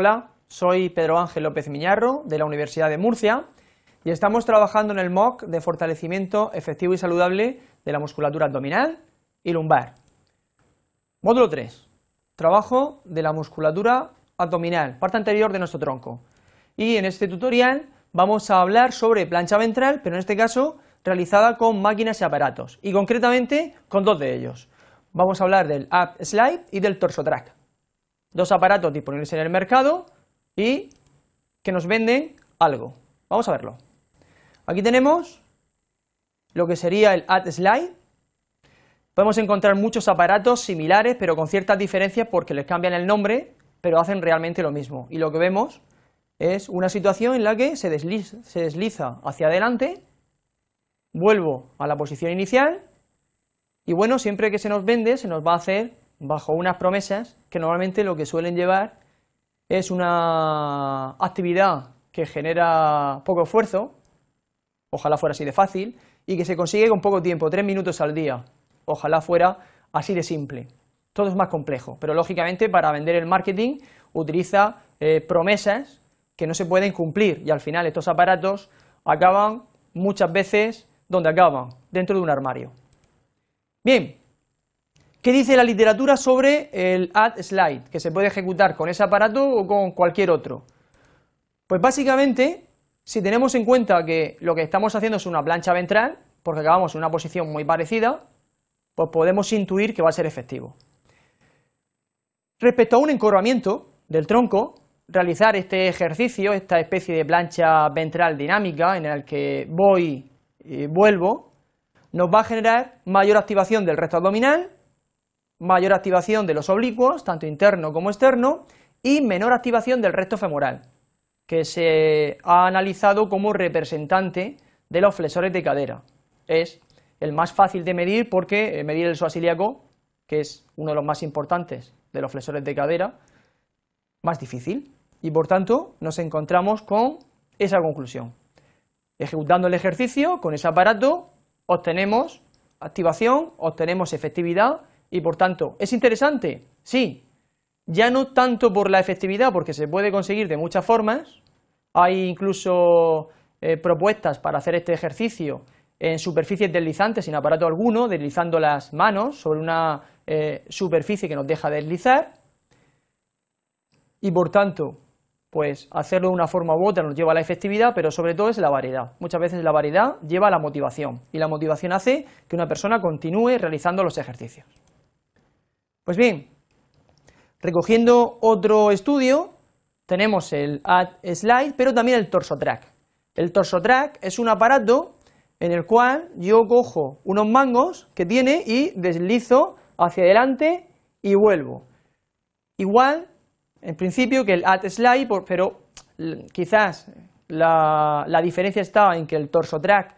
Hola, soy Pedro Ángel López Miñarro de la Universidad de Murcia y estamos trabajando en el MOOC de fortalecimiento efectivo y saludable de la musculatura abdominal y lumbar. Módulo 3. Trabajo de la musculatura abdominal, parte anterior de nuestro tronco. Y en este tutorial vamos a hablar sobre plancha ventral, pero en este caso realizada con máquinas y aparatos, y concretamente con dos de ellos. Vamos a hablar del Up Slide y del Torso Track. Dos aparatos disponibles en el mercado y que nos venden algo. Vamos a verlo. Aquí tenemos lo que sería el Up Slide. Podemos encontrar muchos aparatos similares, pero con ciertas diferencias porque les cambian el nombre, pero hacen realmente lo mismo. Y lo que vemos es una situación en la que se desliza, se desliza hacia adelante, vuelvo a la posición inicial, y bueno, siempre que se nos vende, se nos va a hacer bajo unas promesas que normalmente lo que suelen llevar es una actividad que genera poco esfuerzo, ojalá fuera así de fácil, y que se consigue con poco tiempo, tres minutos al día, ojalá fuera así de simple. Todo es más complejo, pero lógicamente para vender el marketing utiliza eh, promesas que no se pueden cumplir y al final estos aparatos acaban muchas veces donde acaban, dentro de un armario. Bien, ¿qué dice la literatura sobre el add slide, que se puede ejecutar con ese aparato o con cualquier otro? Pues básicamente, si tenemos en cuenta que lo que estamos haciendo es una plancha ventral, porque acabamos en una posición muy parecida, pues podemos intuir que va a ser efectivo. Respecto a un encorvamiento del tronco, realizar este ejercicio, esta especie de plancha ventral dinámica en el que voy y vuelvo, nos va a generar mayor activación del recto abdominal, mayor activación de los oblicuos, tanto interno como externo, y menor activación del recto femoral, que se ha analizado como representante de los flexores de cadera. Es el más fácil de medir porque eh, medir el psoas ilíaco, que es uno de los más importantes de los flexores de cadera, más difícil y por tanto nos encontramos con esa conclusión. Ejecutando el ejercicio con ese aparato obtenemos activación, obtenemos efectividad y por tanto, ¿es interesante? Sí, ya no tanto por la efectividad porque se puede conseguir de muchas formas, hay incluso eh, propuestas para hacer este ejercicio en superficies deslizantes sin aparato alguno, deslizando las manos sobre una eh, superficie que nos deja deslizar y por tanto pues hacerlo de una forma u otra nos lleva a la efectividad, pero sobre todo es la variedad. Muchas veces la variedad lleva a la motivación, y la motivación hace que una persona continúe realizando los ejercicios. Pues bien, recogiendo otro estudio, tenemos el Add Slide, pero también el Torso Track. El Torso Track es un aparato en el cual yo cojo unos mangos que tiene y deslizo hacia adelante y vuelvo. Igual en principio que el add slide, pero quizás la, diferencia está en que el torso track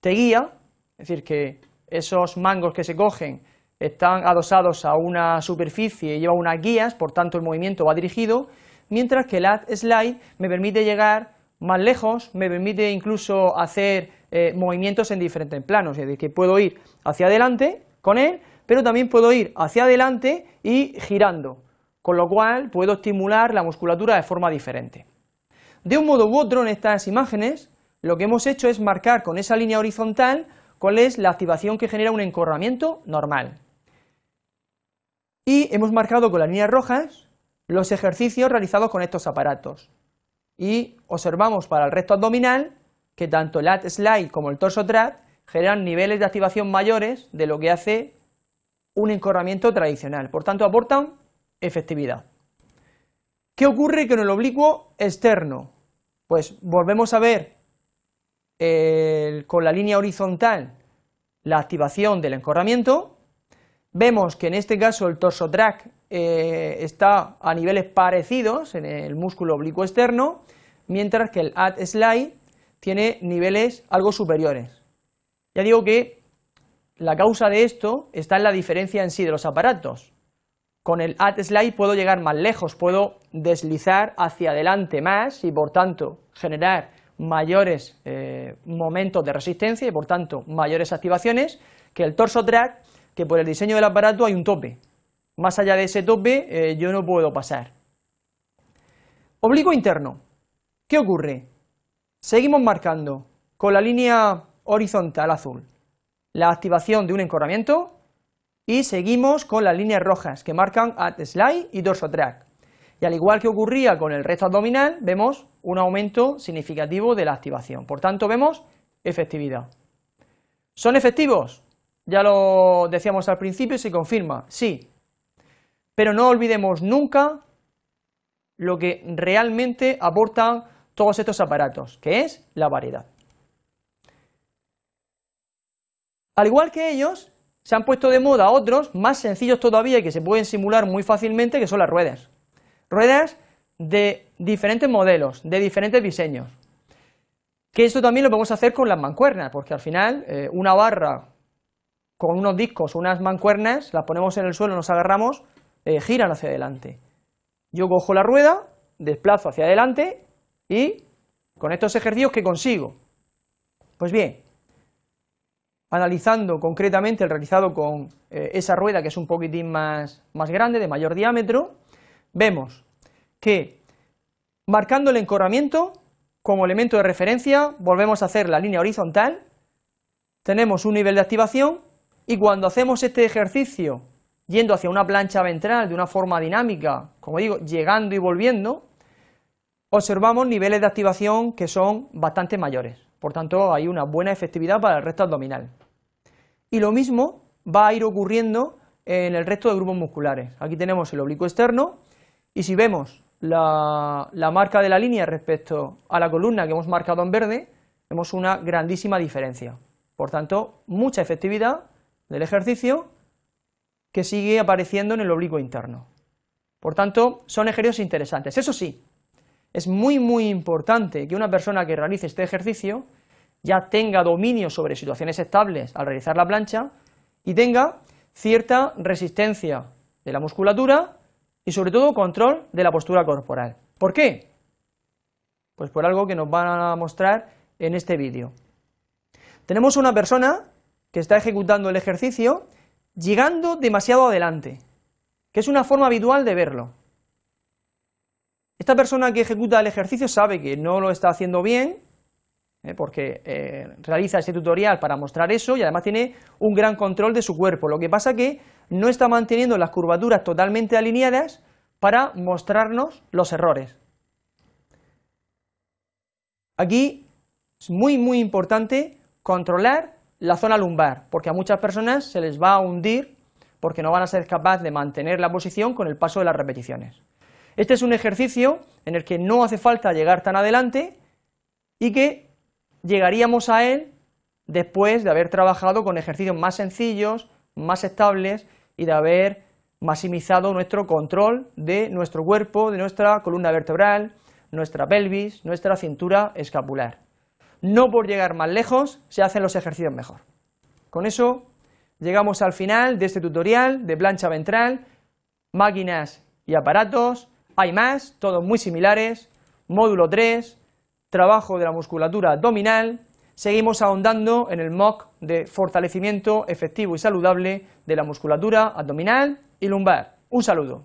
te guía, es decir, que esos mangos que se cogen están adosados a una superficie y llevan unas guías, por tanto el movimiento va dirigido, mientras que el add slide me permite llegar más lejos, me permite incluso hacer eh, movimientos en diferentes planos, es decir, que puedo ir hacia adelante con él, pero también puedo ir hacia adelante y girando, con lo cual puedo estimular la musculatura de forma diferente. De un modo u otro en estas imágenes lo que hemos hecho es marcar con esa línea horizontal cuál es la activación que genera un encorramiento normal. Y hemos marcado con las líneas rojas los ejercicios realizados con estos aparatos. Y observamos para el recto abdominal que tanto el lat slide como el torso trap generan niveles de activación mayores de lo que hace un encorramiento tradicional. Por tanto, aportan efectividad. ¿Qué ocurre con el oblicuo externo? Pues volvemos a ver con la línea horizontal la activación del encorramiento, vemos que en este caso el torso track eh, está a niveles parecidos en el músculo oblicuo externo, mientras que el add slide tiene niveles algo superiores. Ya digo que la causa de esto está en la diferencia en sí de los aparatos. Con el add slide puedo llegar más lejos, puedo deslizar hacia adelante más y por tanto generar mayores eh, momentos de resistencia y por tanto mayores activaciones que el torso track, que por el diseño del aparato hay un tope. Más allá de ese tope eh, yo no puedo pasar. Oblicuo interno. ¿Qué ocurre? Seguimos marcando con la línea horizontal azul la activación de un encorramiento y seguimos con las líneas rojas que marcan at slide y dorso track. Y al igual que ocurría con el resto abdominal, vemos un aumento significativo de la activación. Por tanto, vemos efectividad. ¿Son efectivos? Ya lo decíamos al principio y se confirma, sí. Pero no olvidemos nunca lo que realmente aportan todos estos aparatos, que es la variedad. Al igual que ellos, se han puesto de moda otros más sencillos todavía y que se pueden simular muy fácilmente, que son las ruedas. Ruedas de diferentes modelos, de diferentes diseños. Que esto también lo podemos hacer con las mancuernas, porque al final eh, una barra con unos discos unas mancuernas, las ponemos en el suelo, nos agarramos, eh, giran hacia adelante. Yo cojo la rueda, desplazo hacia adelante y con estos ejercicios, ¿qué consigo? Pues bien, analizando concretamente el realizado con eh, esa rueda que es un poquitín más, más grande, de mayor diámetro, vemos que marcando el encorramiento como elemento de referencia, volvemos a hacer la línea horizontal, tenemos un nivel de activación y cuando hacemos este ejercicio yendo hacia una plancha ventral de una forma dinámica, como digo, llegando y volviendo, observamos niveles de activación que son bastante mayores. Por tanto, hay una buena efectividad para el resto abdominal. Y lo mismo va a ir ocurriendo en el resto de grupos musculares. Aquí tenemos el oblicuo externo y si vemos la, marca de la línea respecto a la columna que hemos marcado en verde, vemos una grandísima diferencia. Por tanto, mucha efectividad del ejercicio que sigue apareciendo en el oblicuo interno. Por tanto, son ejercicios interesantes. Eso sí, es muy muy importante que una persona que realice este ejercicio ya tenga dominio sobre situaciones estables al realizar la plancha y tenga cierta resistencia de la musculatura y sobre todo control de la postura corporal. ¿Por qué? Pues por algo que nos van a mostrar en este vídeo. Tenemos una persona que está ejecutando el ejercicio llegando demasiado adelante, que es una forma habitual de verlo. Esta persona que ejecuta el ejercicio sabe que no lo está haciendo bien, ¿eh? porque eh, realiza este tutorial para mostrar eso y además tiene un gran control de su cuerpo, lo que pasa que no está manteniendo las curvaturas totalmente alineadas para mostrarnos los errores. Aquí es muy muy importante controlar la zona lumbar, porque a muchas personas se les va a hundir porque no van a ser capaces de mantener la posición con el paso de las repeticiones. Este es un ejercicio en el que no hace falta llegar tan adelante y que llegaríamos a él después de haber trabajado con ejercicios más sencillos, más estables y de haber maximizado nuestro control de nuestro cuerpo, de nuestra columna vertebral, nuestra pelvis, nuestra cintura escapular no por llegar más lejos se hacen los ejercicios mejor. Con eso llegamos al final de este tutorial de plancha ventral, máquinas y aparatos, hay más, todos muy similares, módulo 3, trabajo de la musculatura abdominal, seguimos ahondando en el MOOC de fortalecimiento efectivo y saludable de la musculatura abdominal y lumbar. Un saludo.